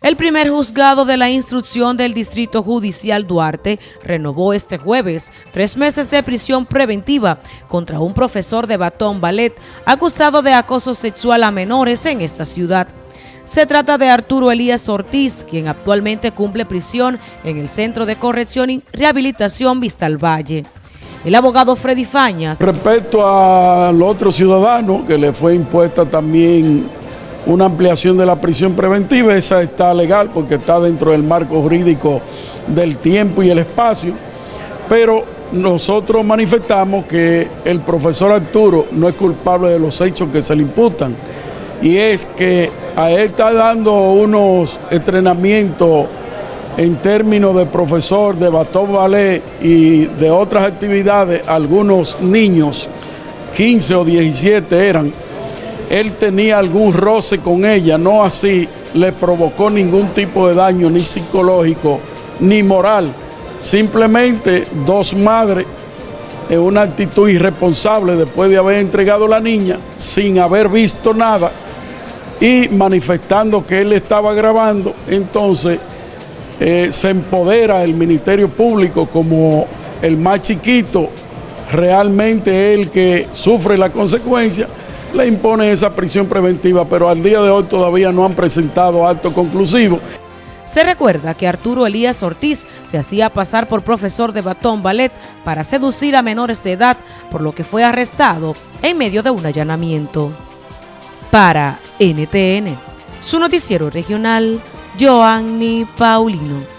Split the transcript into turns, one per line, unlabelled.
El primer juzgado de la instrucción del Distrito Judicial Duarte renovó este jueves tres meses de prisión preventiva contra un profesor de Batón Ballet acusado de acoso sexual a menores en esta ciudad. Se trata de Arturo Elías Ortiz, quien actualmente cumple prisión en el Centro de Corrección y Rehabilitación Vistal Valle. El abogado Freddy Fañas.
Respecto al otro ciudadano que le fue impuesta también una ampliación de la prisión preventiva, esa está legal porque está dentro del marco jurídico del tiempo y el espacio, pero nosotros manifestamos que el profesor Arturo no es culpable de los hechos que se le imputan y es que a él está dando unos entrenamientos en términos de profesor de batón ballet y de otras actividades, algunos niños, 15 o 17 eran, él tenía algún roce con ella, no así le provocó ningún tipo de daño, ni psicológico, ni moral. Simplemente dos madres en una actitud irresponsable después de haber entregado a la niña sin haber visto nada y manifestando que él estaba grabando, entonces eh, se empodera el Ministerio Público como el más chiquito, realmente el que sufre la consecuencia le impone esa prisión preventiva, pero al día de hoy todavía no han presentado acto conclusivo.
Se recuerda que Arturo Elías Ortiz se hacía pasar por profesor de batón ballet para seducir a menores de edad, por lo que fue arrestado en medio de un allanamiento. Para NTN, su noticiero regional, Joanny Paulino.